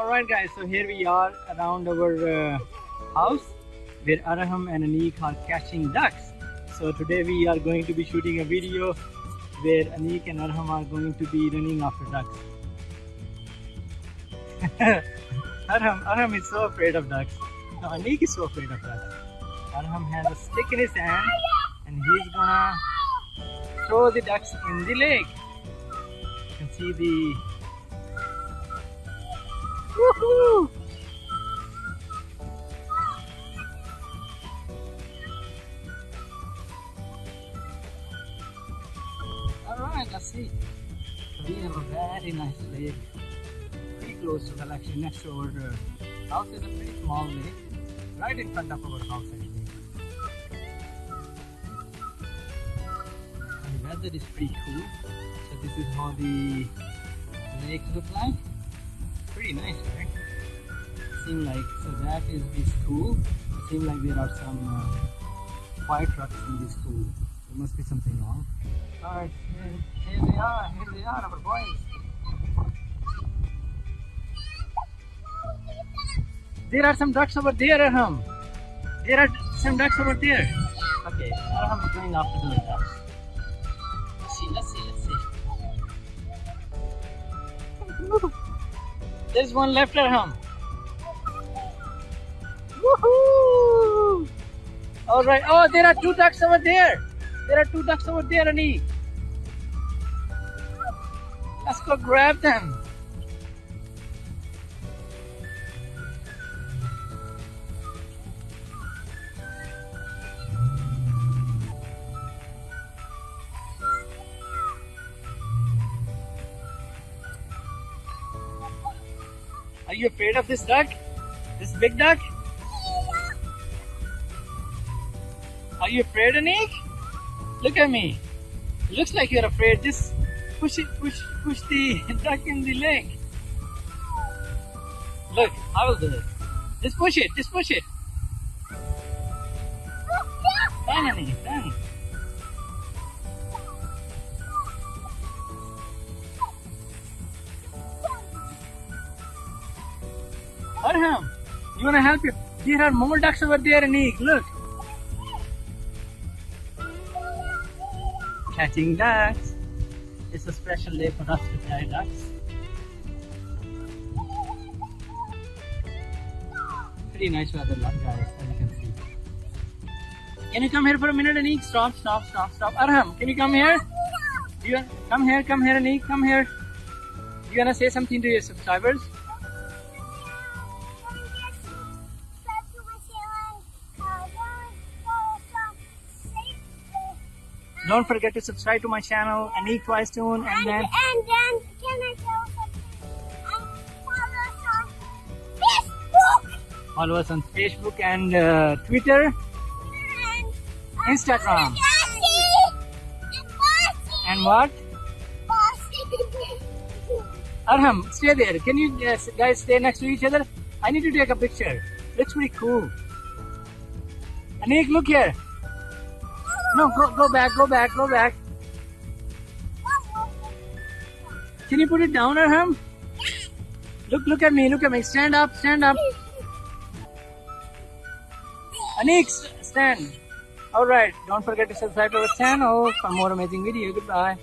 Alright guys, so here we are around our uh, house where Arham and Anik are catching ducks. So today we are going to be shooting a video where Anik and Arham are going to be running after ducks. Arham, Arham is so afraid of ducks. No, Anik is so afraid of ducks. Arham has a stick in his hand and he's gonna throw the ducks in the lake. You can see the Woohoo! Alright, let's see. We have a very nice lake. Pretty close to the actually next uh, house is a pretty small lake. Right in front of our house actually. The weather is pretty cool. So this is how the lake looks like pretty nice, right? Seem like so that is the school. It seems like there are some uh, fire trucks in the school. There must be something wrong. Alright, here, here they are, here they are, our boys. There are some ducks over there, Arham. There are some ducks over there. Okay, Arham is going after the ducks. There's one left at home. Woohoo! All right. Oh, there are two ducks over there. There are two ducks over there, Ani. Let's go grab them. Are you afraid of this duck? This big duck? Are you afraid, Anik? Look at me. looks like you're afraid. Just push it, push, push the duck in the leg. Look, I will do it. Just push it, just push it. Done, Anik, done. Arham, you wanna help you? There are more ducks over there, Anik. Look. Catching ducks. It's a special day for us to catch ducks. Pretty nice weather, guys, as you can see. Can you come here for a minute, Anik? Stop, stop, stop, stop. Arham, can you come here? You come here, come here, Anik, come here. You wanna say something to your subscribers? Don't forget to subscribe to my channel, and eat Twice Tune, and, and then and then can I tell follow us on Facebook follow us on Facebook and uh, Twitter, and Instagram, and and what? Bossy. Arham, stay there. Can you uh, guys stay next to each other? I need to take a picture. Looks pretty cool. Anik, look here. No, go go back, go back, go back. Can you put it down, Arham? Look, look at me, look at me. Stand up, stand up. Anik, stand. Alright, don't forget to subscribe to our channel for more amazing video. Goodbye.